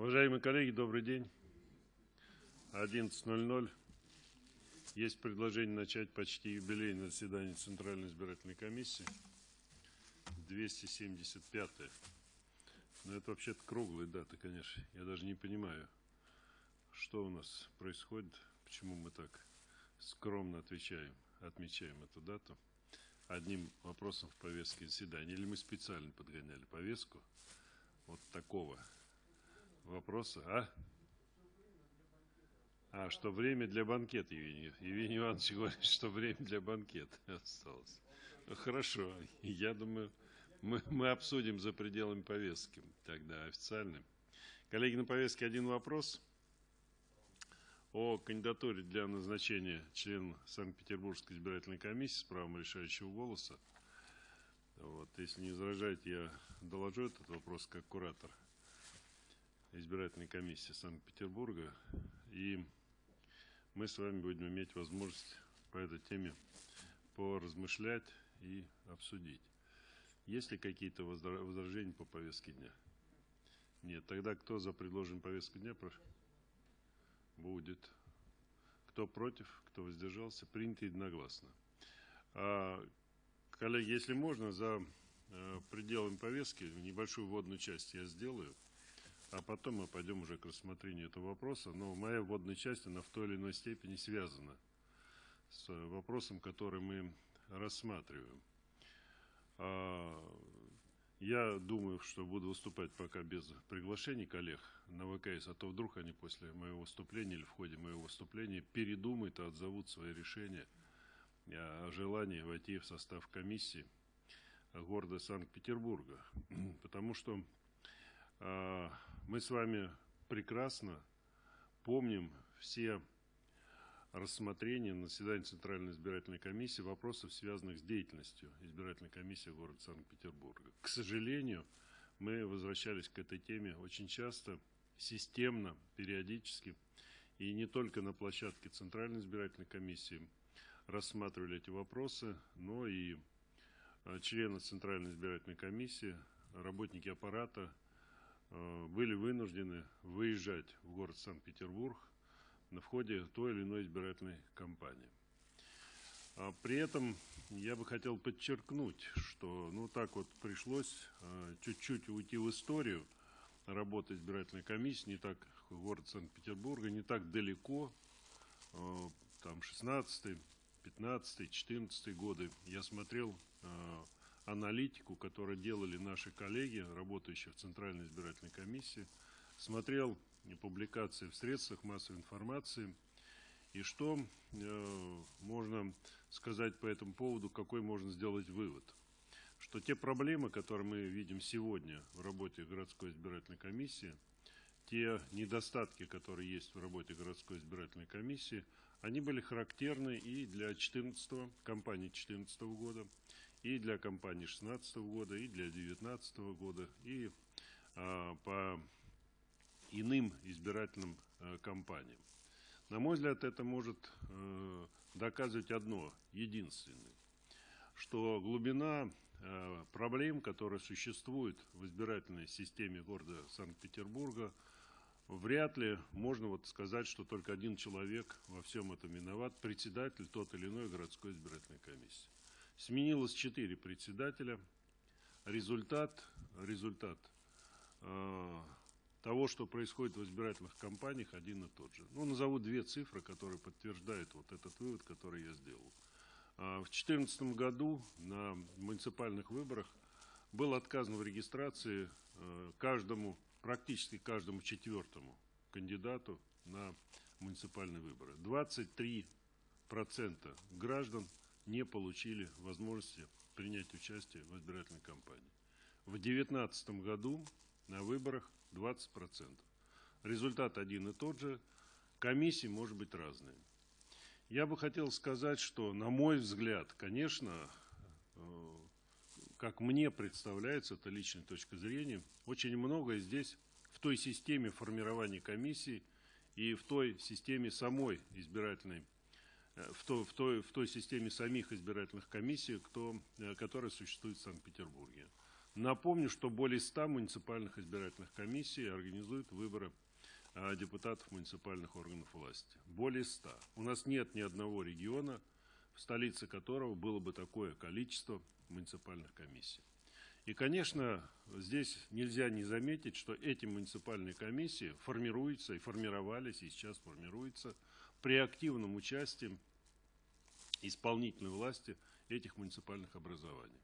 Уважаемые коллеги, добрый день. 11.00. Есть предложение начать почти юбилейное заседание Центральной избирательной комиссии. 275 -е. Но это вообще-то круглая дата, конечно. Я даже не понимаю, что у нас происходит, почему мы так скромно отвечаем, отмечаем эту дату одним вопросом в повестке заседания. Или мы специально подгоняли повестку вот такого вопроса, а? А, что время для банкета, Евгений, Евгений Иванович говорит, что время для банкета осталось. Ну, хорошо, я думаю, мы, мы обсудим за пределами повестки, тогда официально. Коллеги, на повестке один вопрос о кандидатуре для назначения члена Санкт-Петербургской избирательной комиссии с правом решающего голоса. Вот, если не возражаете, я доложу этот вопрос как куратор избирательной комиссии Санкт-Петербурга. И мы с вами будем иметь возможность по этой теме поразмышлять и обсудить. Есть ли какие-то возражения по повестке дня? Нет. Тогда кто за предложенную повестку дня? Будет. Кто против, кто воздержался? Принято единогласно. А, коллеги, если можно, за э, пределами повестки небольшую вводную часть я сделаю а потом мы пойдем уже к рассмотрению этого вопроса. Но моя вводная часть, она в той или иной степени связана с вопросом, который мы рассматриваем. А, я думаю, что буду выступать пока без приглашений коллег на ВКС, а то вдруг они после моего выступления или в ходе моего выступления передумают и отзовут свои решения о желании войти в состав комиссии города Санкт-Петербурга. Потому что а, мы с вами прекрасно помним все рассмотрения на заседании Центральной избирательной комиссии вопросов, связанных с деятельностью избирательной комиссии города Санкт-Петербурга. К сожалению, мы возвращались к этой теме очень часто, системно, периодически, и не только на площадке Центральной избирательной комиссии рассматривали эти вопросы, но и а, члены Центральной избирательной комиссии, работники аппарата, Э, были вынуждены выезжать в город Санкт-Петербург на входе той или иной избирательной кампании. А при этом я бы хотел подчеркнуть, что ну так вот пришлось э, чуть-чуть уйти в историю работы избирательной комиссии, не так город Санкт-Петербурга, не так далеко, э, там 16 15 14 годы я смотрел аналитику, которую делали наши коллеги, работающие в Центральной избирательной комиссии, смотрел публикации в средствах массовой информации, и что э, можно сказать по этому поводу, какой можно сделать вывод. Что те проблемы, которые мы видим сегодня в работе городской избирательной комиссии, те недостатки, которые есть в работе городской избирательной комиссии, они были характерны и для 14 кампании 2014 года, и для кампании 2016 года, и для 2019 года, и а, по иным избирательным а, кампаниям. На мой взгляд, это может а, доказывать одно, единственное, что глубина а, проблем, которые существуют в избирательной системе города Санкт-Петербурга, вряд ли можно вот сказать, что только один человек во всем этом виноват, председатель тот или иной городской избирательной комиссии. Сменилось четыре председателя. Результат, результат э, того, что происходит в избирательных кампаниях, один и тот же. Ну, назову две цифры, которые подтверждают вот этот вывод, который я сделал. Э, в 2014 году на муниципальных выборах был отказан в регистрации э, каждому, практически каждому четвертому кандидату на муниципальные выборы. 23% граждан не получили возможности принять участие в избирательной кампании. В 2019 году на выборах 20%. Результат один и тот же. Комиссии может быть разные. Я бы хотел сказать, что, на мой взгляд, конечно, э, как мне представляется, это личная точка зрения, очень многое здесь в той системе формирования комиссии и в той системе самой избирательной в той, в, той, в той системе самих избирательных комиссий, кто, э, которая существует в Санкт-Петербурге. Напомню, что более 100 муниципальных избирательных комиссий организуют выборы а, депутатов муниципальных органов власти. Более 100. У нас нет ни одного региона, в столице которого было бы такое количество муниципальных комиссий. И, конечно, здесь нельзя не заметить, что эти муниципальные комиссии формируются и формировались, и сейчас формируются при активном участии исполнительной власти этих муниципальных образований.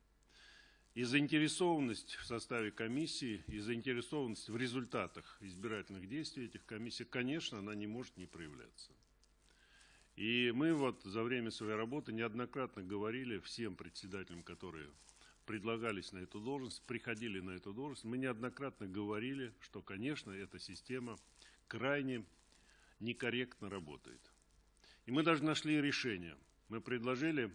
И заинтересованность в составе комиссии, и заинтересованность в результатах избирательных действий этих комиссий, конечно, она не может не проявляться. И мы вот за время своей работы неоднократно говорили всем председателям, которые предлагались на эту должность, приходили на эту должность, мы неоднократно говорили, что, конечно, эта система крайне некорректно работает. И мы даже нашли решение. Мы предложили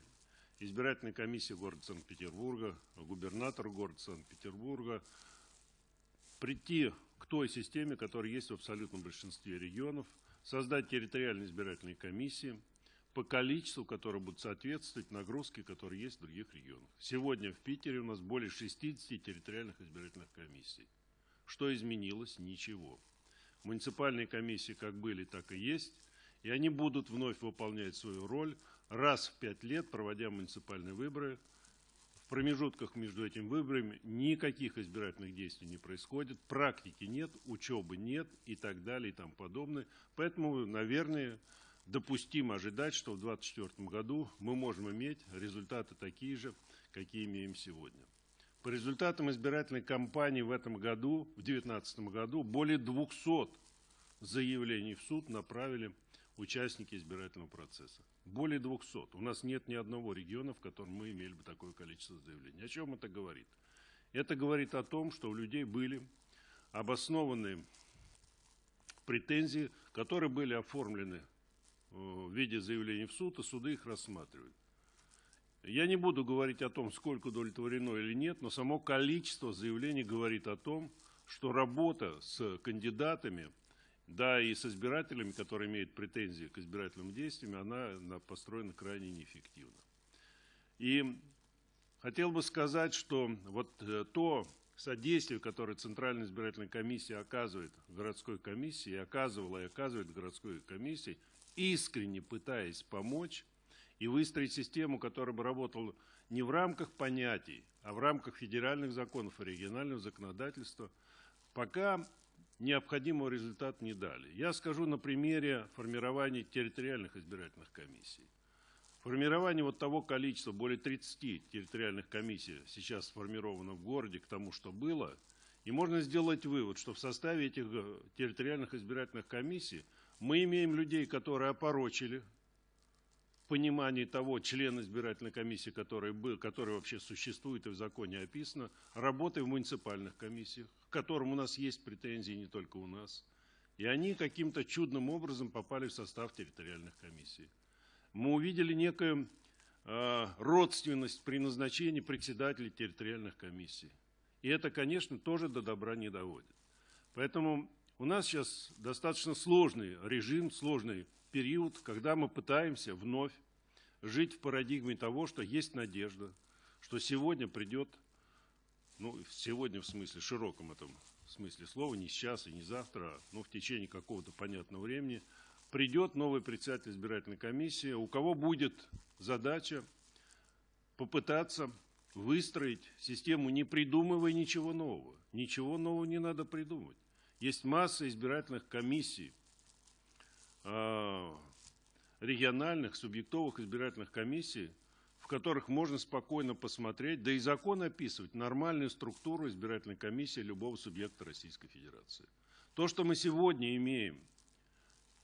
избирательной комиссии города Санкт-Петербурга, губернатору города Санкт-Петербурга прийти к той системе, которая есть в абсолютном большинстве регионов, создать территориальные избирательные комиссии по количеству, которые будут соответствовать нагрузке, которые есть в других регионах. Сегодня в Питере у нас более 60 территориальных избирательных комиссий. Что изменилось? Ничего. Муниципальные комиссии как были, так и есть, и они будут вновь выполнять свою роль раз в пять лет, проводя муниципальные выборы. В промежутках между этими выборами никаких избирательных действий не происходит, практики нет, учебы нет и так далее и тому подобное. Поэтому, наверное, допустимо ожидать, что в 2024 году мы можем иметь результаты такие же, какие имеем сегодня. По результатам избирательной кампании в этом году, в 2019 году, более 200 заявлений в суд направили участники избирательного процесса. Более 200. У нас нет ни одного региона, в котором мы имели бы такое количество заявлений. О чем это говорит? Это говорит о том, что у людей были обоснованные претензии, которые были оформлены э, в виде заявлений в суд, и суды их рассматривают. Я не буду говорить о том, сколько удовлетворено или нет, но само количество заявлений говорит о том, что работа с кандидатами да и с избирателями, которые имеют претензии к избирательным действиям, она построена крайне неэффективно. И хотел бы сказать, что вот э, то содействие, которое Центральная избирательная комиссия оказывает городской комиссии, оказывала и оказывает городской комиссии, искренне пытаясь помочь и выстроить систему, которая бы работала не в рамках понятий, а в рамках федеральных законов и регионального законодательства, пока необходимого результата не дали. Я скажу на примере формирования территориальных избирательных комиссий. Формирование вот того количества, более 30 территориальных комиссий сейчас сформировано в городе к тому, что было, и можно сделать вывод, что в составе этих э, территориальных избирательных комиссий мы имеем людей, которые опорочили понимании того члена избирательной комиссии, который, был, который вообще существует и в законе описано, работой в муниципальных комиссиях, к которым у нас есть претензии не только у нас. И они каким-то чудным образом попали в состав территориальных комиссий. Мы увидели некую э, родственность при назначении председателей территориальных комиссий. И это, конечно, тоже до добра не доводит. Поэтому у нас сейчас достаточно сложный режим, сложный период, когда мы пытаемся вновь жить в парадигме того, что есть надежда, что сегодня придет, ну, сегодня в смысле, широком этом смысле слова, не сейчас и не завтра, но в течение какого-то понятного времени, придет новый председатель избирательной комиссии, у кого будет задача попытаться выстроить систему, не придумывая ничего нового. Ничего нового не надо придумывать. Есть масса избирательных комиссий, а, региональных субъектовых избирательных комиссий, в которых можно спокойно посмотреть, да и закон описывать нормальную структуру избирательной комиссии любого субъекта Российской Федерации. То, что мы сегодня имеем,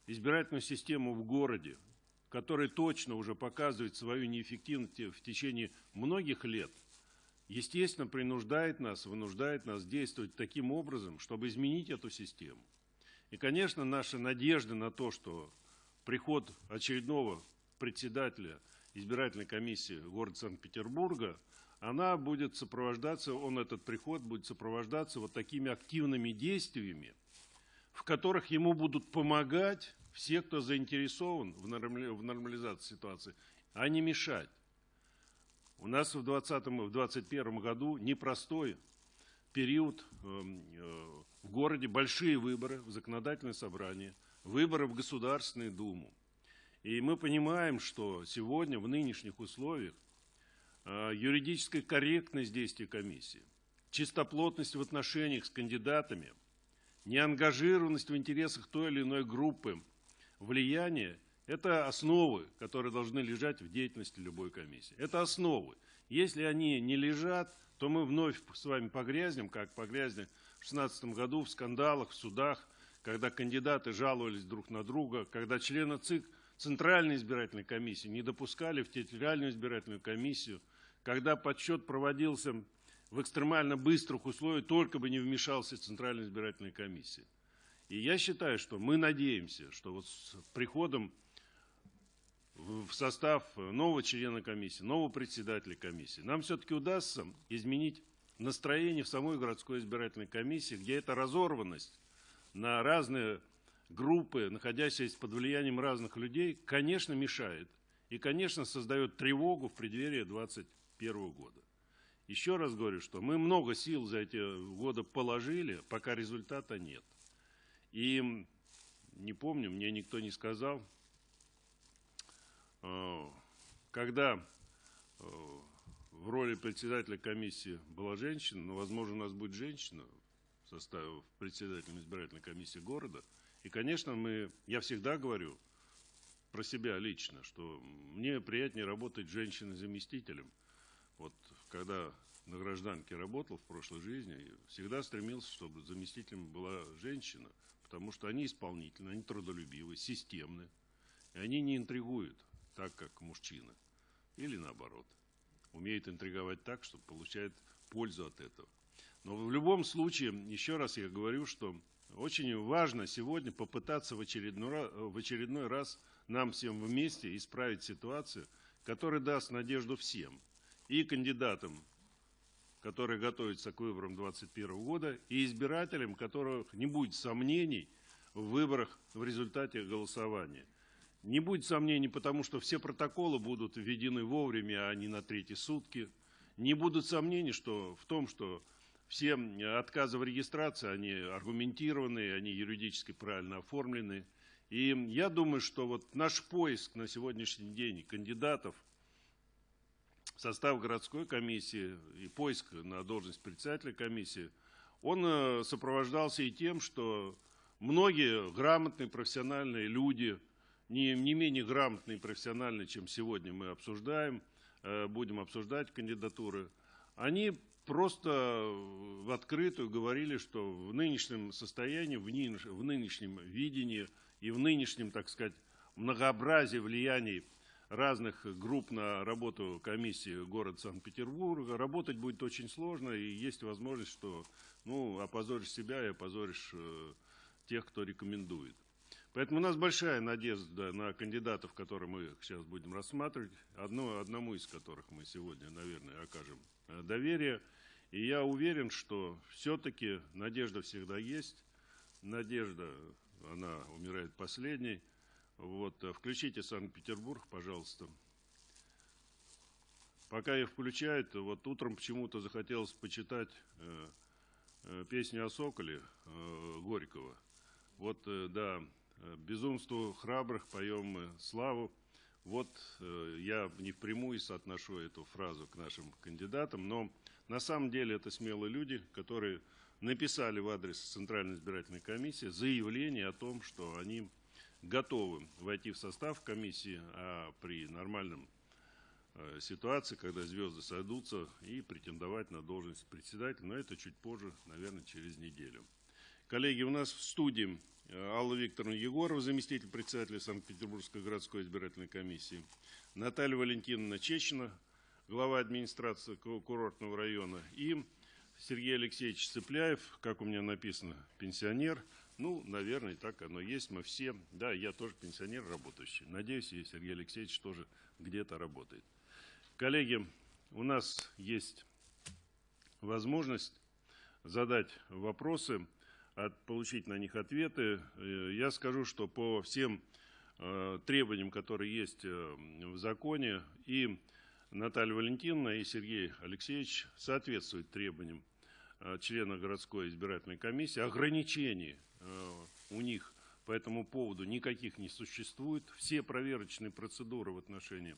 избирательную систему в городе, которая точно уже показывает свою неэффективность в течение многих лет, естественно, принуждает нас, вынуждает нас действовать таким образом, чтобы изменить эту систему. И, конечно, наша надежда на то, что приход очередного председателя избирательной комиссии города Санкт-Петербурга, она будет сопровождаться, он этот приход будет сопровождаться вот такими активными действиями, в которых ему будут помогать все, кто заинтересован в нормализации ситуации, а не мешать. У нас в 2020 в 2021 году непростой период в городе большие выборы в законодательное собрание, выборы в Государственную Думу. И мы понимаем, что сегодня в нынешних условиях юридическая корректность действий комиссии, чистоплотность в отношениях с кандидатами, неангажированность в интересах той или иной группы, влияние – это основы, которые должны лежать в деятельности любой комиссии. Это основы. Если они не лежат, то мы вновь с вами погрязнем, как погрязнем в 2016 году в скандалах, в судах, когда кандидаты жаловались друг на друга, когда члены ЦИК Центральной избирательной комиссии не допускали в территориальную избирательную комиссию, когда подсчет проводился в экстремально быстрых условиях, только бы не вмешался Центральная избирательная комиссия. И я считаю, что мы надеемся, что вот с приходом в состав нового члена комиссии, нового председателя комиссии, нам все-таки удастся изменить настроение в самой городской избирательной комиссии, где эта разорванность на разные группы, находящиеся под влиянием разных людей, конечно, мешает. И, конечно, создает тревогу в преддверии 2021 года. Еще раз говорю, что мы много сил за эти годы положили, пока результата нет. И не помню, мне никто не сказал, когда э, в роли председателя комиссии была женщина, но, возможно, у нас будет женщина в составе председателя избирательной комиссии города. И, конечно, мы, я всегда говорю про себя лично, что мне приятнее работать женщиной-заместителем. Вот когда на гражданке работал в прошлой жизни, всегда стремился, чтобы заместителем была женщина, потому что они исполнительны, они трудолюбивы, системны, и они не интригуют так, как мужчины. Или наоборот умеет интриговать так, что получает пользу от этого. Но в любом случае, еще раз я говорю, что очень важно сегодня попытаться в очередной, в очередной раз нам всем вместе исправить ситуацию, которая даст надежду всем. И кандидатам, которые готовятся к выборам 2021 года, и избирателям, которых не будет сомнений в выборах в результате голосования – не будет сомнений, потому что все протоколы будут введены вовремя, а не на третьи сутки. Не будут сомнений что, в том, что все отказы в регистрации, они аргументированные, они юридически правильно оформлены. И я думаю, что вот наш поиск на сегодняшний день кандидатов в состав городской комиссии и поиск на должность председателя комиссии, он э, сопровождался и тем, что многие грамотные профессиональные люди – не, не менее грамотный и профессиональный, чем сегодня мы обсуждаем, э, будем обсуждать кандидатуры, они просто в открытую говорили, что в нынешнем состоянии, в нынешнем видении и в нынешнем, так сказать, многообразии влияний разных групп на работу комиссии города Санкт-Петербурга, работать будет очень сложно, и есть возможность, что ну, опозоришь себя и опозоришь э, тех, кто рекомендует. Поэтому у нас большая надежда на кандидатов, которые мы сейчас будем рассматривать, одно, одному из которых мы сегодня, наверное, окажем э, доверие. И я уверен, что все-таки надежда всегда есть. Надежда, она умирает последней. Вот, э, включите Санкт-Петербург, пожалуйста. Пока их включают, вот утром почему-то захотелось почитать э, э, песню о Соколе э, Горького. Вот, э, да, безумству храбрых поем мы славу. Вот э, я не впрямую соотношу эту фразу к нашим кандидатам, но на самом деле это смелые люди, которые написали в адрес Центральной избирательной комиссии заявление о том, что они готовы войти в состав комиссии, а при нормальном э, ситуации, когда звезды сойдутся, и претендовать на должность председателя, но это чуть позже, наверное, через неделю. Коллеги, у нас в студии Алла Викторовна Егорова, заместитель председателя Санкт-Петербургской городской избирательной комиссии, Наталья Валентиновна Чечина, глава администрации курортного района, и Сергей Алексеевич Цыпляев, как у меня написано, пенсионер. Ну, наверное, так оно есть. Мы все, да, я тоже пенсионер работающий. Надеюсь, и Сергей Алексеевич тоже где-то работает. Коллеги, у нас есть возможность задать вопросы от, получить на них ответы. Э, я скажу, что по всем э, требованиям, которые есть э, в законе, и Наталья Валентиновна, и Сергей Алексеевич соответствуют требованиям члена городской избирательной комиссии. Ограничений у них по этому поводу никаких не существует. Все проверочные процедуры в отношении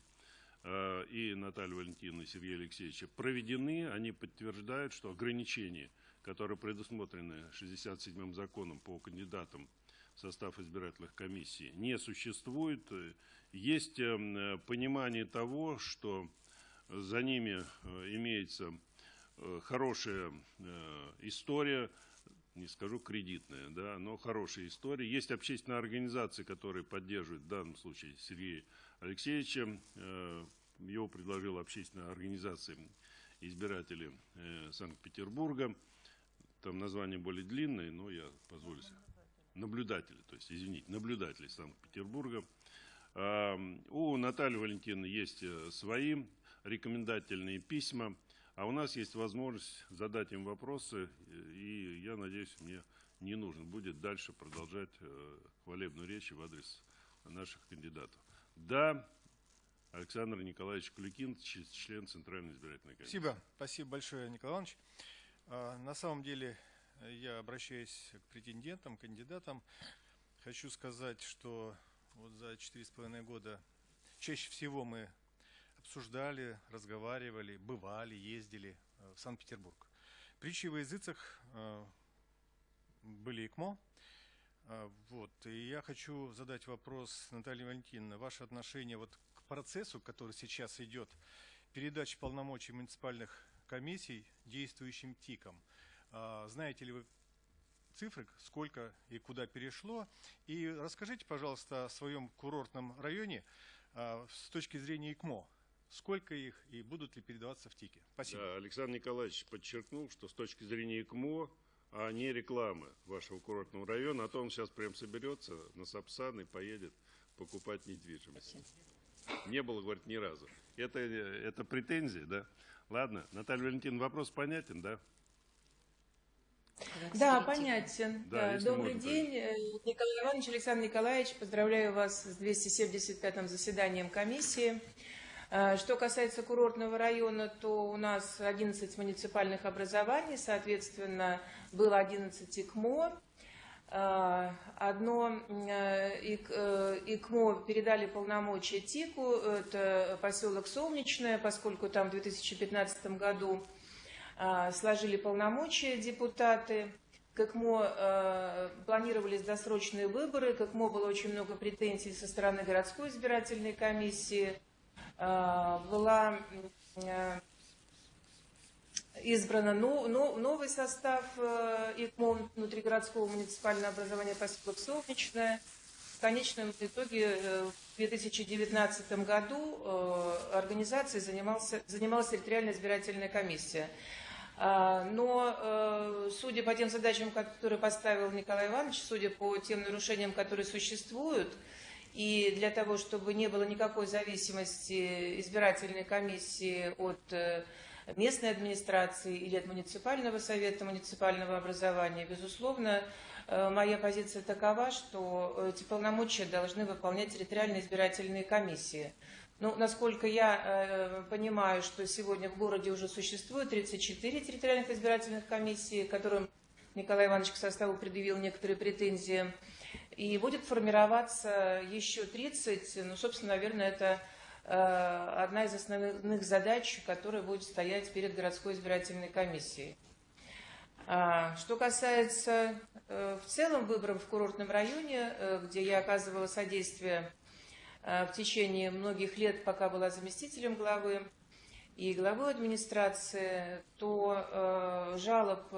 и Натальи Валентиновны, и Сергея Алексеевича проведены. Они подтверждают, что ограничения, которые предусмотрены 67-м законом по кандидатам в состав избирательных комиссий, не существует. Есть понимание того, что за ними э, имеется э, хорошая э, история, не скажу кредитная, да, но хорошая история. Есть общественные организации, которые поддерживают в данном случае Сергея Алексеевича. Его предложила общественная организация избирателей Санкт-Петербурга. Там название более длинное, но я позволю себе. Наблюдатели, то есть, извините, наблюдатели Санкт-Петербурга. У Натальи Валентиновны есть свои рекомендательные письма, а у нас есть возможность задать им вопросы, и я надеюсь, мне не нужно будет дальше продолжать э, хвалебную речь в адрес наших кандидатов. Да, Александр Николаевич Клюкин, член Центральной избирательной комиссии. Спасибо. Спасибо большое, Николай Иванович. А, на самом деле, я обращаюсь к претендентам, кандидатам. Хочу сказать, что вот за четыре с половиной года чаще всего мы обсуждали, разговаривали, бывали, ездили э, в Санкт-Петербург. Притчи во языцах э, были ИКМО. Э, вот. И я хочу задать вопрос, Наталья Валентиновна, ваше отношение вот к процессу, который сейчас идет, передачи полномочий муниципальных комиссий действующим ТИКам. Знаете ли вы цифры, сколько и куда перешло? И расскажите, пожалуйста, о своем курортном районе с точки зрения ИКМО сколько их и будут ли передаваться в ТИКе. Спасибо. Да, Александр Николаевич подчеркнул, что с точки зрения ИКМО, а не рекламы вашего курортного района, а то он сейчас прям соберется на Сапсан и поедет покупать недвижимость. Не было, говорит, ни разу. Это, это претензии, да? Ладно, Наталья Валентиновна, вопрос понятен, да? Да, понятен. Да, да. Добрый день, понять. Э, Николай Иванович, Александр Николаевич. Поздравляю вас с 275-м заседанием комиссии. Э, что касается курортного района, то у нас 11 муниципальных образований, соответственно, было 11 ИКМО. Э, одно э, ИКМО передали полномочия ТИКу, это поселок Солнечное, поскольку там в 2015 году сложили полномочия депутаты. К ИКМО планировались досрочные выборы, к ИКМО было очень много претензий со стороны городской избирательной комиссии – Э, была э, избрана новый состав э, ИКМО внутригородского муниципального образования поселок Солнечное. В конечном итоге в 2019 году организацией занимался, занималась территориальная избирательная комиссия. Но судя по тем задачам, которые поставил Николай Иванович, судя по тем нарушениям, которые существуют, и для того, чтобы не было никакой зависимости избирательной комиссии от э, местной администрации или от муниципального совета, муниципального образования, безусловно, э, моя позиция такова, что эти полномочия должны выполнять территориальные избирательные комиссии. Ну, насколько я э, понимаю, что сегодня в городе уже существует 34 территориальных избирательных комиссий, которым Николай Иванович к составу предъявил некоторые претензии. И будет формироваться еще 30, ну, собственно, наверное, это э, одна из основных задач, которая будет стоять перед городской избирательной комиссией. А, что касается э, в целом выборов в курортном районе, э, где я оказывала содействие в течение многих лет, пока была заместителем главы и главой администрации, то жалоб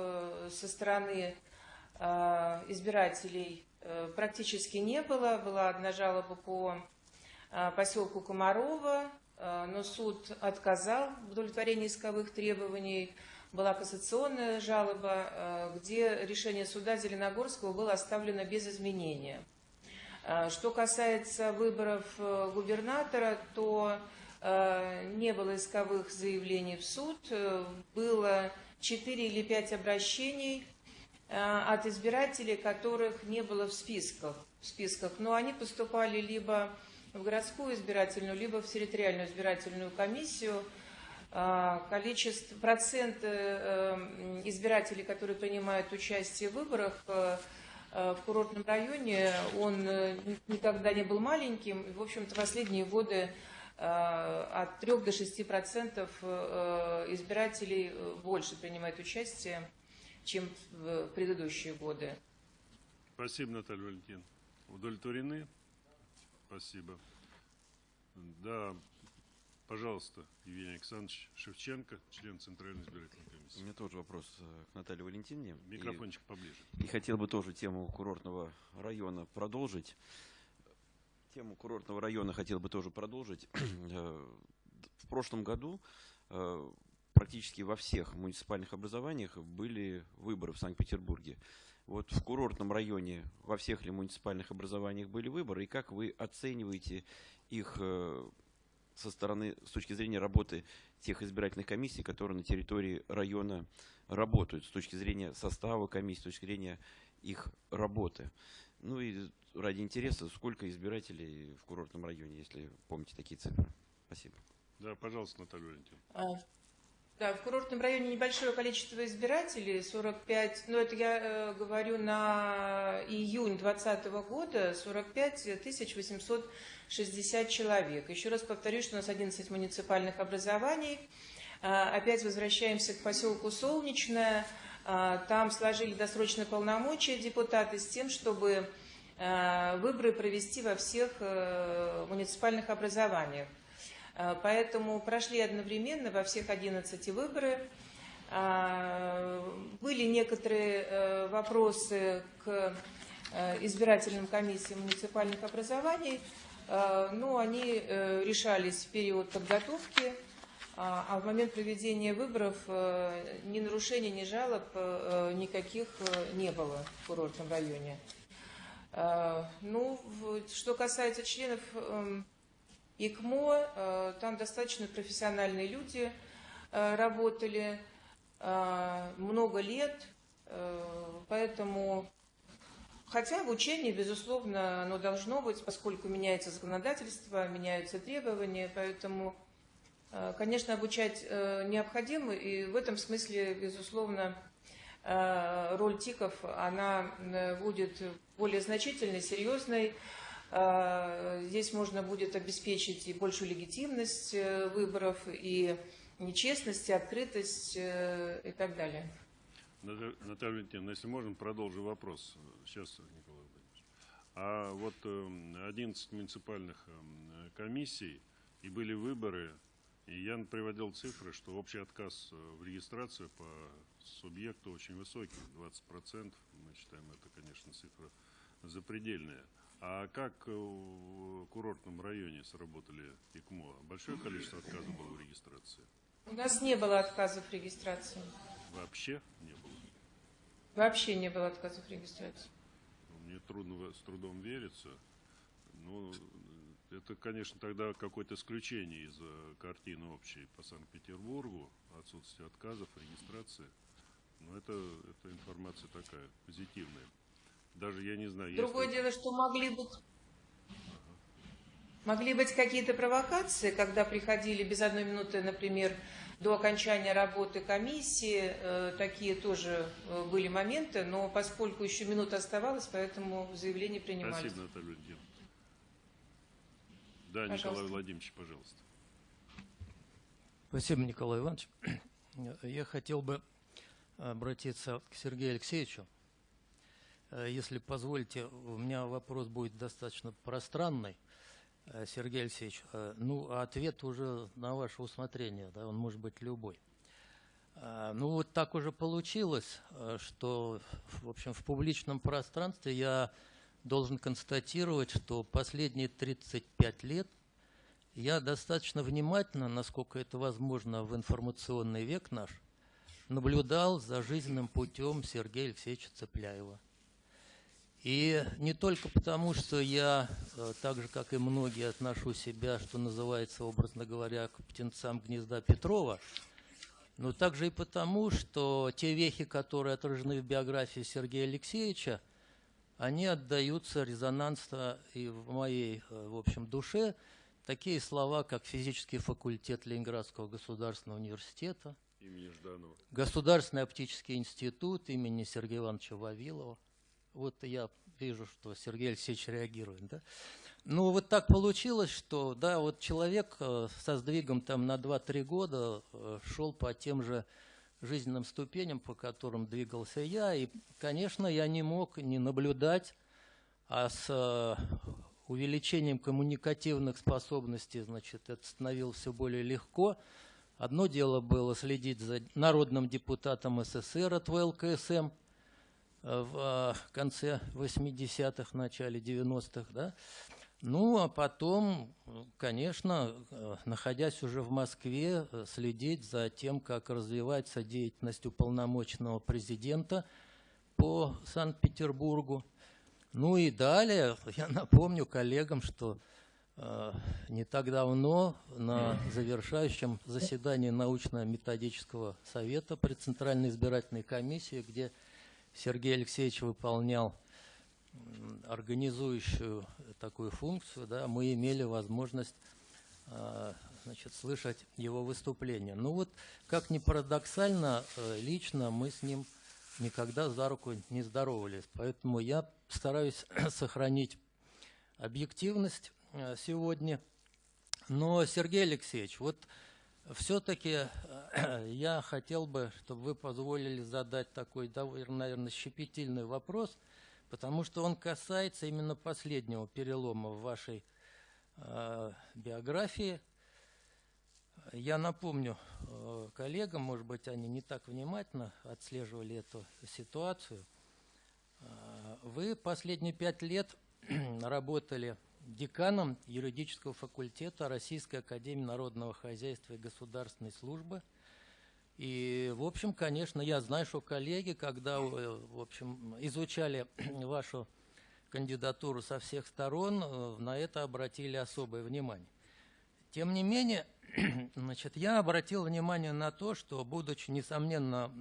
со стороны избирателей Э, практически не было. Была одна жалоба по э, поселку Комарова, э, но суд отказал в удовлетворении исковых требований. Была кассационная жалоба, где решение суда Зеленогорского было оставлено без изменения. Что касается выборов губернатора, то не было исковых заявлений в суд, было 4 или 5 обращений Э, от избирателей, которых не было в списках, в списках. Но они поступали либо в городскую избирательную, либо в территориальную избирательную комиссию. а, количество, процент э, избирателей, которые принимают участие в выборах э, в курортном районе, он никогда не был маленьким. В общем-то, последние годы от 3 до 6 процентов избирателей больше принимают участие, чем в предыдущие годы. Спасибо, Наталья Валентиновна. Удовлетворены? Спасибо. Да, пожалуйста, Евгений Александрович Шевченко, член Центральной избирательной комиссии. У меня тоже вопрос э, к Наталье Валентиновне. Микрофончик и, поближе. И хотел бы тоже тему курортного района продолжить. Тему курортного района хотел бы тоже продолжить. Э, в прошлом году э, практически во всех муниципальных образованиях были выборы в Санкт-Петербурге. Вот в курортном районе во всех ли муниципальных образованиях были выборы, и как вы оцениваете их э, со стороны, с точки зрения работы тех избирательных комиссий, которые на территории района работают, с точки зрения состава комиссии, с точки зрения их работы. Ну и ради интереса, сколько избирателей в курортном районе, если помните такие цифры. Спасибо. Да, пожалуйста, Наталья Валентиновна. Да, в курортном районе небольшое количество избирателей, 45, ну это я э, говорю на июнь 2020 года, 45 860 человек. Еще раз повторюсь, что у нас 11 муниципальных образований. А, опять возвращаемся к поселку Солнечное. А, там сложили досрочные полномочия депутаты с тем, чтобы а, выборы провести во всех э, муниципальных образованиях. Э, поэтому прошли одновременно во всех 11 выборы. Э, были некоторые э, вопросы к избирательным комиссиям муниципальных образований, но они решались в период подготовки, а в момент проведения выборов ни нарушений, ни жалоб никаких не было в курортном районе. Ну, что касается членов эм, ИКМО, э, там достаточно профессиональные люди э, работали э, много лет, поэтому, хотя обучение, безусловно, оно должно быть, поскольку меняется законодательство, меняются требования, поэтому, конечно, обучать необходимо, и в этом смысле, безусловно, роль ТИКов, она будет более значительной, серьезной, здесь можно будет обеспечить и большую легитимность э, выборов, и нечестность, и открытость э, и так далее. Наталья Валентиновна, если можно, продолжу вопрос. Сейчас, Николай Владимирович. А вот 11 эм, муниципальных эм, комиссий, и были выборы, и я приводил цифры, что общий отказ э, в регистрацию по субъекту очень высокий, 20%. Мы считаем, это, конечно, цифра запредельная. А как в курортном районе сработали ИКМО? Большое количество отказов было в регистрации? У нас не было отказов в регистрации. Вообще не было? Вообще не было отказов в регистрации. Мне трудно с трудом верится. Ну, это, конечно, тогда какое-то исключение из картины общей по Санкт-Петербургу, отсутствие отказов, регистрации. Но это, это информация такая, позитивная. Даже я не знаю. Другое если... дело, что могли быть... Могли быть какие-то провокации, когда приходили без одной минуты, например, до окончания работы комиссии. Э, такие тоже э, были моменты, но поскольку еще минута оставалась, поэтому заявление принимались. Спасибо, Наталья Владимировна. Да, пожалуйста. Николай Владимирович, пожалуйста. Спасибо, Николай Иванович. Я хотел бы обратиться к Сергею Алексеевичу. Э, если позволите, у меня вопрос будет достаточно пространный, э, Сергей Алексеевич. Э, ну, а ответ уже на ваше усмотрение, да, он может быть любой. Ну, вот так уже получилось, что, в общем, в публичном пространстве я должен констатировать, что последние 35 лет я достаточно внимательно, насколько это возможно в информационный век наш, наблюдал за жизненным путем Сергея Алексеевича Цепляева – и не только потому, что я, э, так же, как и многие, отношу себя, что называется, образно говоря, к птенцам гнезда Петрова, но также и потому, что те вехи, которые отражены в биографии Сергея Алексеевича, они отдаются резонансно и в моей, э, в общем, душе, такие слова, как физический факультет Ленинградского государственного университета, Имени Жданова. Государственный оптический институт имени Сергея Ивановича Вавилова. Вот я вижу, что Сергей Алексеевич реагирует, да? Ну, вот так получилось, что, да, вот человек э, со сдвигом там на 2-3 года э, шел по тем же жизненным ступеням, по которым двигался я, и, конечно, я не мог не наблюдать, а с э, увеличением коммуникативных способностей, значит, это становилось все более легко. Одно дело было следить за народным депутатом СССР от ВЛКСМ в конце 80-х, начале 90-х, да, ну, а потом, конечно, э, находясь уже в Москве, э, следить за тем, как развивается деятельность уполномоченного президента по Санкт-Петербургу. Ну и далее, я напомню коллегам, что э, не так давно на завершающем заседании научно-методического совета при Центральной избирательной комиссии, где Сергей Алексеевич выполнял организующую такую функцию, да, мы имели возможность а, значит, слышать его выступления. Ну вот, как ни парадоксально, э, лично мы с ним никогда за руку не здоровались. Поэтому я стараюсь сохранить объективность э, сегодня. Но, Сергей Алексеевич, вот все-таки э, я хотел бы, чтобы вы позволили задать такой, наверное, щепетильный вопрос – потому что он касается именно последнего перелома в вашей э, биографии. Я напомню э, коллегам, может быть, они не так внимательно отслеживали эту ситуацию. Э, вы последние пять лет работали деканом юридического факультета Российской Академии Народного Хозяйства и Государственной Службы – и, в общем, конечно, я знаю, что коллеги, когда, э, в общем, изучали вашу кандидатуру со всех сторон, э, на это обратили особое внимание. Тем не менее, значит, я обратил внимание на то, что, будучи, несомненно,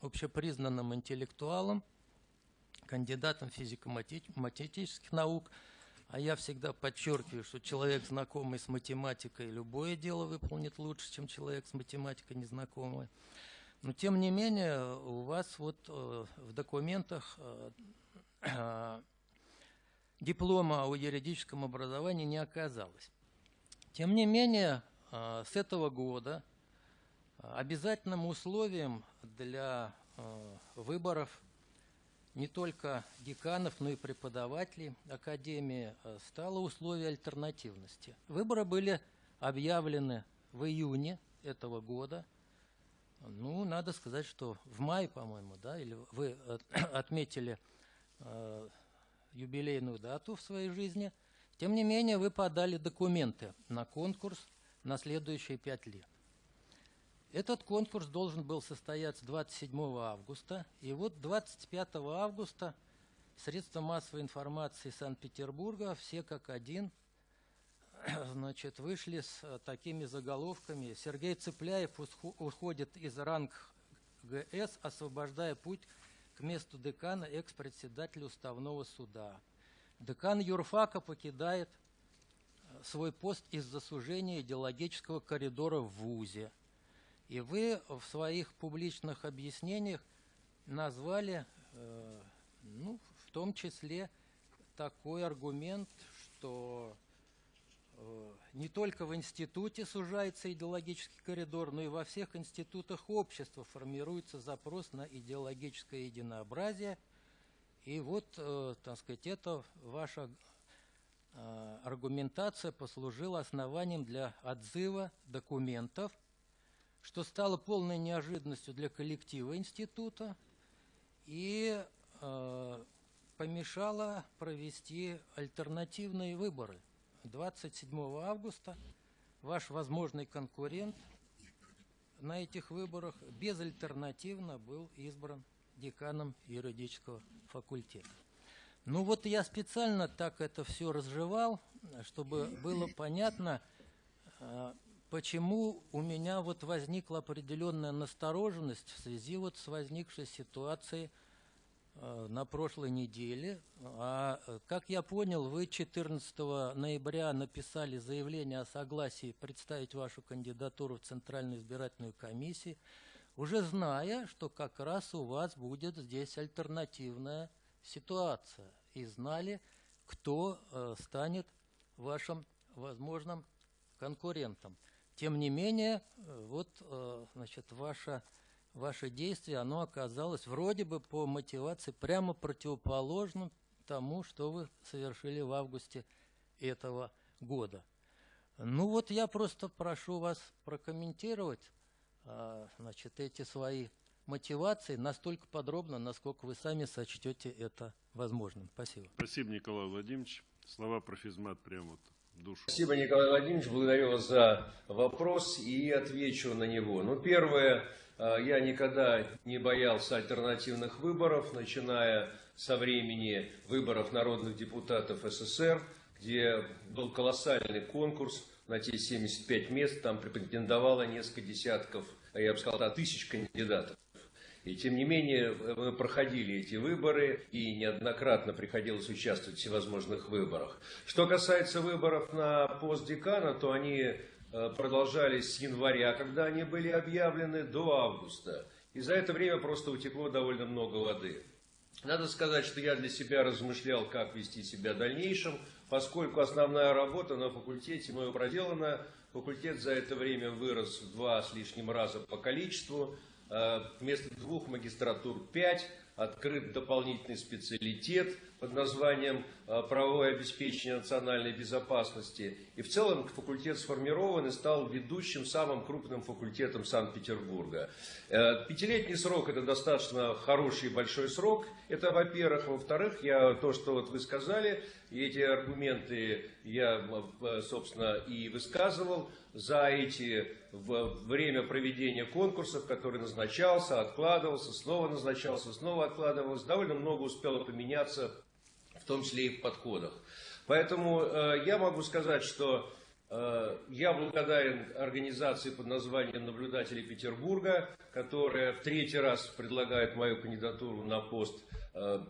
общепризнанным интеллектуалом, кандидатом физико-математических наук – а я всегда подчеркиваю, что человек, знакомый с математикой, любое дело выполнит лучше, чем человек с математикой незнакомый. Но тем не менее, у вас вот э, в документах э, диплома о юридическом образовании не оказалось. Тем не менее, э, с этого года обязательным условием для выборов не только деканов, но и преподавателей Академии э, стало условие альтернативности. Выборы были объявлены в июне этого года. Ну, надо сказать, что в мае, по-моему, да, или вы э, отметили э, юбилейную дату в своей жизни. Тем не менее, вы подали документы на конкурс на следующие пять лет. Этот конкурс должен был состояться 27 августа. И вот 25 августа средства массовой информации Санкт-Петербурга, все как один, значит, вышли с э, такими заголовками. Сергей Цыпляев уходит из ранг ГС, освобождая путь к месту декана экс-председателя Уставного суда. Декан юрфака покидает э, свой пост из-за сужения идеологического коридора в ВУЗе – и вы в своих публичных объяснениях назвали, э, ну, в том числе, такой аргумент, что э, не только в институте сужается идеологический коридор, но и во всех институтах общества формируется запрос на идеологическое единообразие. И вот, э, так сказать, это ваша э, аргументация послужила основанием для отзыва документов – что стало полной неожиданностью для коллектива института и э, помешало провести альтернативные выборы. 27 августа ваш возможный конкурент на этих выборах безальтернативно был избран деканом юридического факультета. Ну вот я специально так это все разжевал, чтобы было понятно, э, почему у меня вот возникла определенная настороженность в связи вот с возникшей ситуацией э, на прошлой неделе. А, э, как я понял, вы 14 ноября написали заявление о согласии представить вашу кандидатуру в Центральную избирательную комиссию, уже зная, что как раз у вас будет здесь альтернативная ситуация. И знали, кто э, станет вашим возможным конкурентом. Тем не менее, э, вот, э, значит, ваше, ваше действие, оно оказалось вроде бы по мотивации прямо противоположным тому, что вы совершили в августе этого года. Ну вот я просто прошу вас прокомментировать, э, значит, эти свои мотивации настолько подробно, насколько вы сами сочтете это возможным. Спасибо. Спасибо, Николай Владимирович. Слова про физмат прямо вот душу. Спасибо, Николай Владимирович. Благодарю вас за вопрос и отвечу на него. Ну, первое, э, я никогда не боялся альтернативных выборов, начиная со времени выборов народных депутатов СССР, где был колоссальный конкурс на те 75 мест, там претендовало несколько десятков, я бы сказал, тысяч кандидатов. И тем не менее мы проходили эти выборы и неоднократно приходилось участвовать в всевозможных выборах. Что касается выборов на пост декана, то они э, продолжались с января, когда они были объявлены, до августа. И за это время просто утекло довольно много воды. Надо сказать, что я для себя размышлял, как вести себя в дальнейшем, поскольку основная работа на факультете мою проделана. Факультет за это время вырос в два с лишним раза по количеству. Э, вместо двух магистратур пять, открыт дополнительный специалитет под названием э, «Правовое обеспечение национальной безопасности». И в целом факультет сформирован и стал ведущим самым крупным факультетом Санкт-Петербурга. Э, пятилетний срок – это достаточно хороший большой срок. Это, во-первых. Во-вторых, я, то, что вот вы сказали, и эти аргументы я, собственно, и высказывал – за эти время проведения конкурсов, который назначался, откладывался, снова назначался, снова откладывался, довольно много успело поменяться, в том числе и в подходах. Поэтому э, я могу сказать, что э, я благодарен организации под названием «Наблюдатели Петербурга», которая в третий раз предлагает мою кандидатуру на пост, э,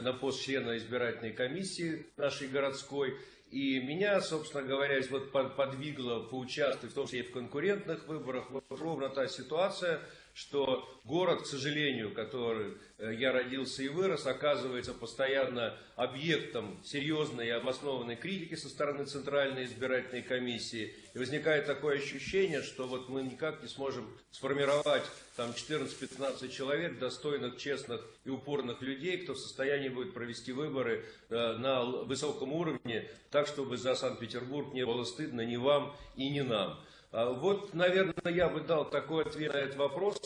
на пост члена избирательной комиссии нашей городской. И меня, собственно говоря, вот подвигло поучаствовать, в том числе и в конкурентных выборах, вот ровно та ситуация, что город, к сожалению, который э, я родился и вырос, оказывается постоянно объектом серьезной и обоснованной критики со стороны Центральной избирательной комиссии. И возникает такое ощущение, что вот мы никак не сможем сформировать там 14-15 человек, достойных, честных и упорных людей, кто в состоянии будет провести выборы э, на высоком уровне, так, чтобы за Санкт-Петербург не было стыдно ни вам и ни нам. А вот, наверное, я бы дал такой ответ на этот вопрос.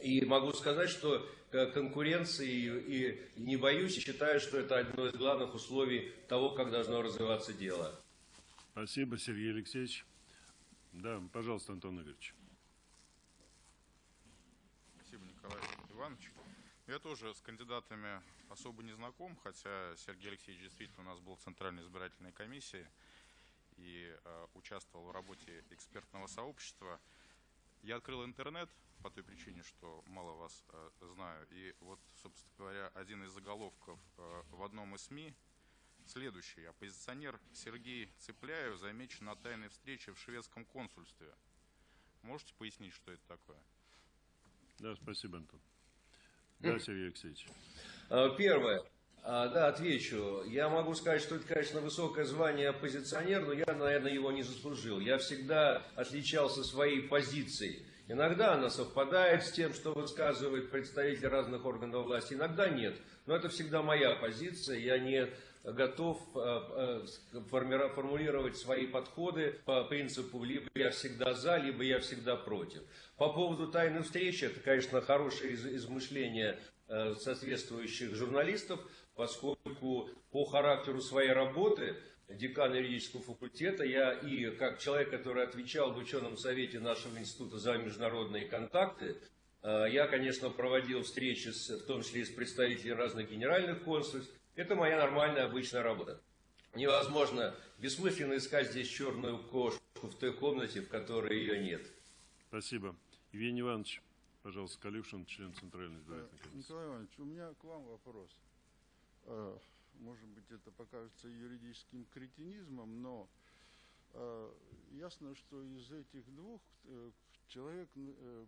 И могу сказать, что конкуренции и не боюсь, и считаю, что это одно из главных условий того, как должно развиваться дело. Спасибо, Сергей Алексеевич. Да, пожалуйста, Антон Игоревич. Спасибо, Николай Иванович. Я тоже с кандидатами особо не знаком, хотя Сергей Алексеевич действительно у нас был в Центральной избирательной комиссии и э, участвовал в работе экспертного сообщества. Я открыл интернет по той причине, что мало вас э, знаю. И вот, собственно говоря, один из заголовков э, в одном из СМИ следующий. Оппозиционер Сергей Цепляев замечен на тайной встрече в шведском консульстве. Можете пояснить, что это такое? Да, спасибо, Антон. Да, Сергей Алексеевич. Первое. А, да, отвечу. Я могу сказать, что это, конечно, высокое звание оппозиционер, но я, наверное, его не заслужил. Я всегда отличался своей позицией. Иногда она совпадает с тем, что высказывают представители разных органов власти, иногда нет. Но это всегда моя позиция. Я не готов а, а, формулировать свои подходы по принципу либо я всегда за, либо я всегда против. По поводу тайной встречи, это, конечно, хорошее измышление э, соответствующих журналистов, поскольку по характеру своей работы декан юридического факультета, я и как человек, который отвечал в ученом совете нашего института за международные контакты, э, я, конечно, проводил встречи, с, в том числе и с представителями разных генеральных консульств. Это моя нормальная, обычная работа. Невозможно бессмысленно искать здесь черную кошку в той комнате, в которой ее нет. Спасибо. Евгений Иванович. Пожалуйста, Калюшин, член Центральной избирательной Э, комиссии. Николай Иванович, у меня к вам вопрос. Э, Может быть, это покажется юридическим кретинизмом, но э, ясно, что из этих двух э, человек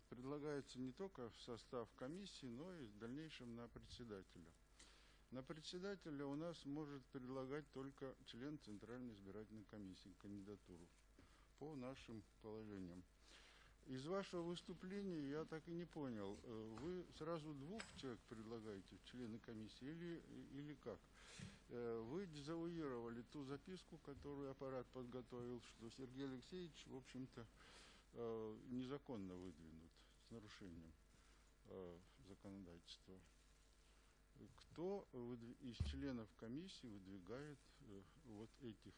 предлагается не только в состав комиссии, но и в дальнейшем на председателя. На председателя у нас может предлагать только член Центральной избирательной комиссии кандидатуру по нашим положениям. Из вашего выступления я так и не понял, э, вы сразу двух человек предлагаете члены комиссии или, или как? Э, Вы дезавуировали ту записку, которую аппарат подготовил, что Сергей Алексеевич, в общем-то, э, незаконно выдвинут с нарушением законодательства. Кто из членов комиссии выдвигает вот этих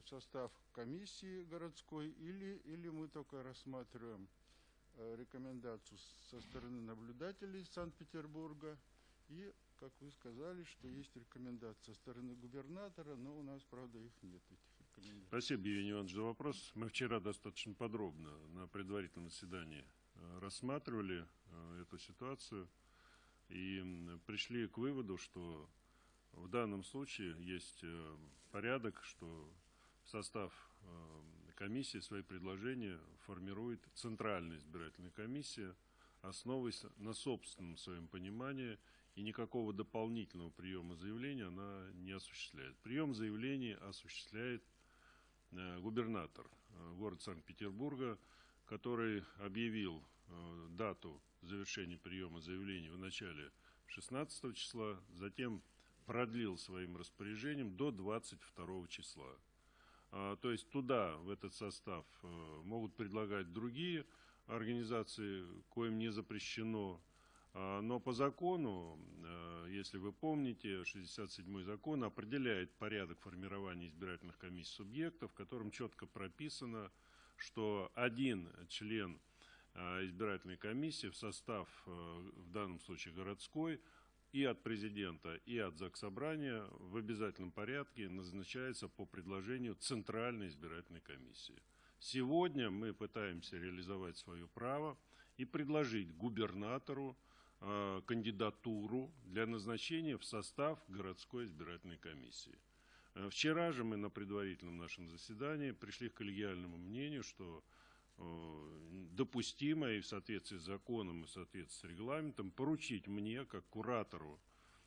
в состав комиссии городской или, или мы только рассматриваем э, рекомендацию со стороны наблюдателей Санкт-Петербурга и, как вы сказали, что есть рекомендация со стороны губернатора, но у нас, правда, их нет, этих рекомендаций. Спасибо, Евгений Иванович, за вопрос. Мы вчера достаточно подробно на предварительном заседании э, рассматривали э, эту ситуацию и пришли к выводу, что в данном случае есть порядок, что состав э, комиссии свои предложения формирует Центральная избирательная комиссия, основываясь на собственном своем понимании, и никакого дополнительного приема заявления она не осуществляет. Прием заявлений осуществляет э, губернатор э, города Санкт-Петербурга, который объявил дату завершения приема заявлений в начале 16 числа, затем продлил своим распоряжением до 22 числа. А, То есть туда, в этот состав, э, могут предлагать другие организации, коим не запрещено. А, Но по закону, э, если вы помните, 67-й закон определяет порядок формирования избирательных комиссий субъектов, в котором четко прописано, что один член э, избирательной комиссии в состав, в данном случае городской, и от президента, и от Заксобрания в обязательном порядке назначается по предложению Центральной избирательной комиссии. Сегодня мы пытаемся реализовать свое право и предложить губернатору э, кандидатуру для назначения в состав городской избирательной комиссии. Э, Вчера же мы на предварительном нашем заседании пришли к коллегиальному мнению, что допустимо и в соответствии с законом и в соответствии с регламентом поручить мне, как куратору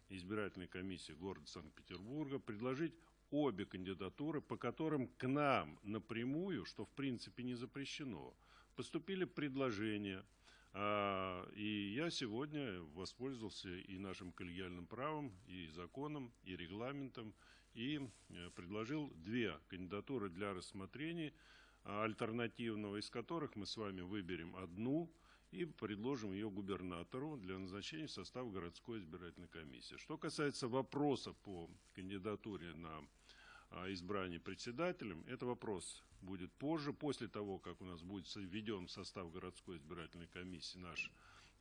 избирательной комиссии города Санкт-Петербурга, предложить обе кандидатуры, по которым к нам напрямую, что в принципе не запрещено, поступили предложения. А, И я сегодня воспользовался и нашим коллегиальным правом, и законом, и регламентом, и э, предложил две кандидатуры для рассмотрения, альтернативного, из которых мы с вами выберем одну и предложим ее губернатору для назначения в состав городской избирательной комиссии. Что касается вопроса по кандидатуре на а, избрание председателем, это вопрос будет позже, после того, как у нас будет введен в состав городской избирательной комиссии наш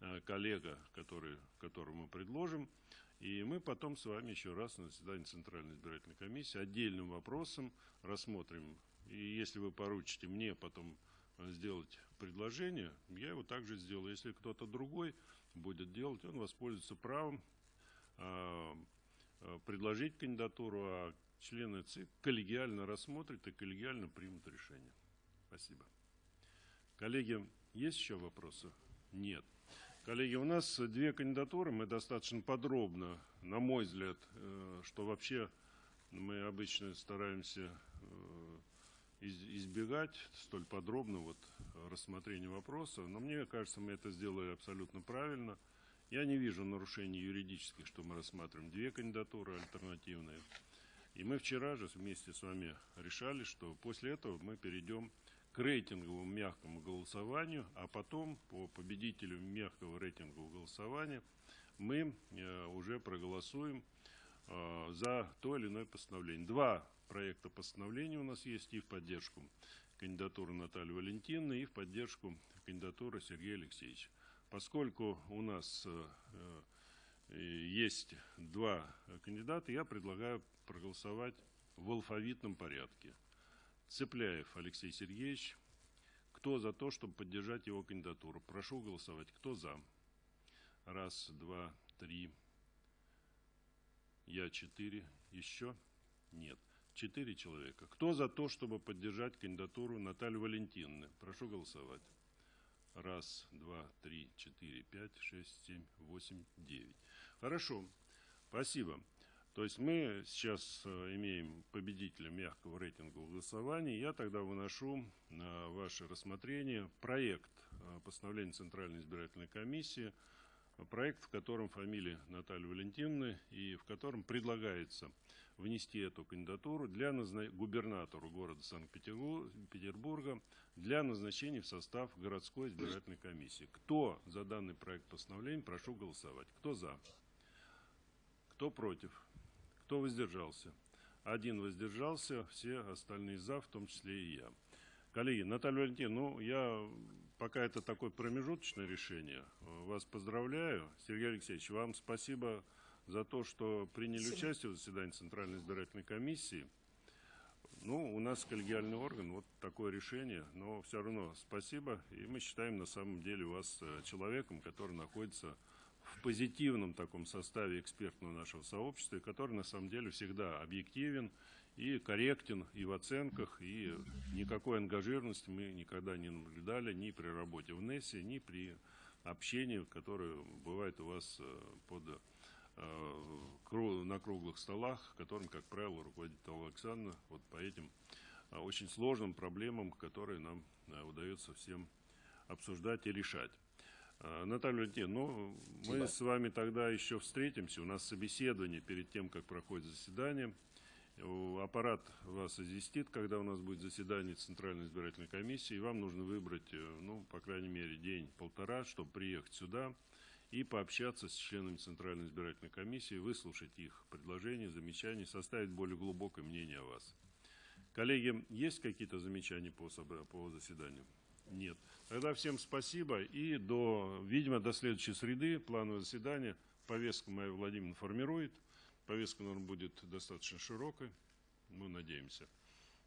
а, коллега, который, которого мы предложим. И мы потом с вами еще раз на заседании Центральной избирательной комиссии отдельным вопросом рассмотрим. И если вы поручите мне потом а, сделать предложение, я его также сделаю. Если кто-то другой будет делать, он воспользуется правом а, а, предложить кандидатуру, а члены ЦИК коллегиально рассмотрят и коллегиально примут решение. Спасибо. Коллеги, есть еще вопросы? Нет. Коллеги, у нас две кандидатуры, мы достаточно подробно, на мой взгляд, э, что вообще мы обычно стараемся э, избегать столь подробно вот рассмотрения вопроса, но мне кажется, мы это сделали абсолютно правильно. Я не вижу нарушений юридических, что мы рассматриваем две кандидатуры альтернативные. И мы вчера же вместе с вами решали, что после этого мы перейдем к рейтинговому мягкому голосованию, а потом по победителю мягкого рейтингового голосования мы э, уже проголосуем э, за то или иное постановление. Два проекта постановления у нас есть и в поддержку кандидатуры Натальи Валентиновны, и в поддержку кандидатуры Сергея Алексеевича. Поскольку у нас э, э, есть два кандидата, я предлагаю проголосовать в алфавитном порядке. Цепляев Алексей Сергеевич, Кто за то, чтобы поддержать его кандидатуру? Прошу голосовать. Кто за? Раз, два, три. Я четыре. Еще? Нет. Четыре человека. Кто за то, чтобы поддержать кандидатуру Натальи Валентиновны? Прошу голосовать. Раз, два, три, четыре, пять, шесть, семь, восемь, девять. Хорошо. Спасибо. То есть мы сейчас э, имеем победителя мягкого рейтингового голосования. Я тогда выношу на ваше рассмотрение проект э, постановления Центральной избирательной комиссии, проект, в котором фамилия Натальи Валентиновны и в котором предлагается внести эту кандидатуру для назна... губернатору города Санкт-Петербурга для назначения в состав городской избирательной комиссии. Кто за данный проект постановления, прошу голосовать. Кто за? Кто против? Кто воздержался? Один воздержался, все остальные за, в том числе и я. Коллеги, Наталья Валентиновна, ну, я, пока это такое промежуточное решение, вас поздравляю. Сергей Алексеевич, вам спасибо за то, что приняли участие в заседании Центральной избирательной комиссии. Ну, у нас коллегиальный орган, вот такое решение, но все равно спасибо. И мы считаем на самом деле вас э, человеком, который находится в позитивном таком составе экспертного нашего сообщества, который на самом деле всегда объективен и корректен и в оценках, и никакой ангажированности мы никогда не наблюдали ни при работе в НЕСе, ни при общении, которое бывает у вас э, под на круглых столах, которым, как правило, руководит Алла Александровна, вот по этим э, очень сложным проблемам, которые нам э, удается всем обсуждать и решать. Э, Наталья Валентиновна, ну, мы Спасибо. с вами тогда еще встретимся. У нас собеседование перед тем, как проходит заседание. Э, Аппарат вас известит, когда у нас будет заседание Центральной избирательной комиссии. И вам нужно выбрать, э, ну, по крайней мере, день-полтора, чтобы приехать сюда и пообщаться с членами Центральной избирательной комиссии, выслушать их предложения, замечания, составить более глубокое мнение о вас. Коллеги, есть какие-то замечания по, по заседанию? Нет. Тогда всем спасибо и до, видимо, до следующей среды плановое заседание. Повестка моя Владимир формирует. Повестка, наверное, будет достаточно широкой, мы надеемся.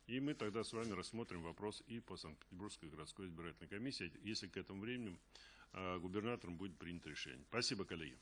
И мы тогда с вами рассмотрим вопрос и по Санкт-Петербургской городской избирательной комиссии, если к этому времени губернатором будет принято решение. Спасибо, коллеги.